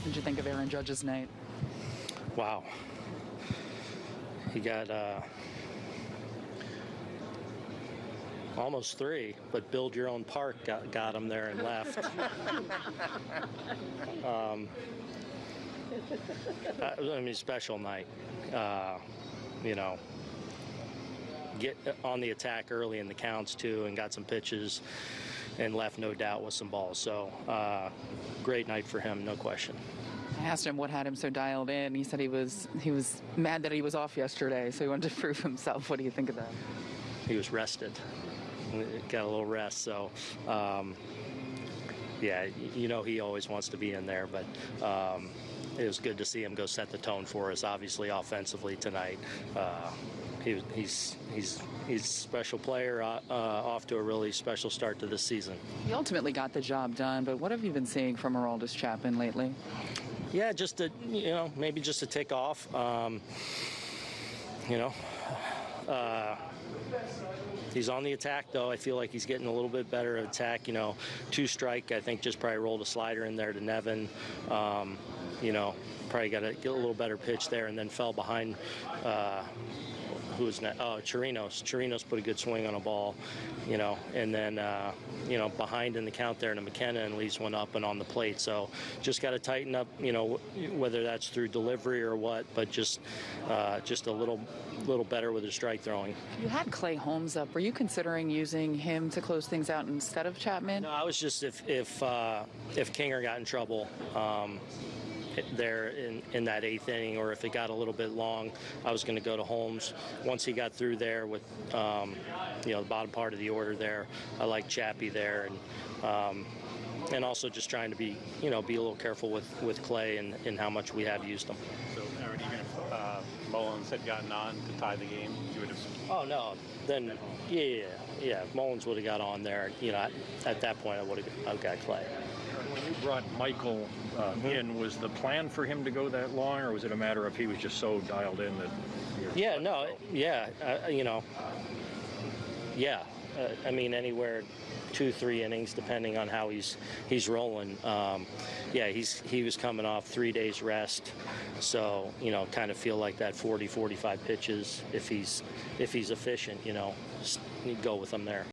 What did you think of Aaron Judge's night? Wow. He got uh, almost three, but build your own park got, got him there and left. um, I, mean, special night. Uh, you know, get on the attack early in the counts too, and got some pitches, and left no doubt with some balls. So, uh, great night for him, no question. I asked him what had him so dialed in. He said he was he was mad that he was off yesterday, so he wanted to prove himself. What do you think of that? he was rested, got a little rest. So, um, yeah, you know he always wants to be in there, but um, it was good to see him go set the tone for us. Obviously, offensively tonight, uh, he, he's he's he's a special player, uh, uh, off to a really special start to this season. He ultimately got the job done, but what have you been seeing from Aroldis Chapman lately? Yeah, just to you know maybe just to tick off. Um, you know. Uh, He's on the attack, though. I feel like he's getting a little bit better at attack. You know, two strike. I think just probably rolled a slider in there to Nevin. Um, you know, probably got to get a little better pitch there, and then fell behind. Uh, who was next? Oh, Chirinos. Chirinos put a good swing on a ball, you know, and then uh, you know behind in the count there to McKenna and leaves one up and on the plate. So just got to tighten up, you know, whether that's through delivery or what, but just uh, just a little little better with his strike throwing. You had Clay Holmes up. Were you considering using him to close things out instead of Chapman? No, I was just if if uh, if Kinger got in trouble. Um, there in, in that eighth inning, or if it got a little bit long, I was going to go to Holmes. Once he got through there with, um, you know, the bottom part of the order there, I like Chappie there, and um, and also just trying to be, you know, be a little careful with, with Clay and, and how much we have used them. So, Aaron, even if uh, Mullins had gotten on to tie the game, you would have. Oh no, then yeah, yeah, yeah. If Mullins would have got on there, you know, at, at that point I would have I've got Clay. When you brought Michael uh, in, was the plan for him to go that long, or was it a matter of he was just so dialed in that? Yeah, no, yeah, uh, you know, yeah. Uh, I mean, anywhere two, three innings, depending on how he's he's rolling. Um, yeah, he's he was coming off three days rest, so you know, kind of feel like that 40, 45 pitches. If he's if he's efficient, you know, go with him there.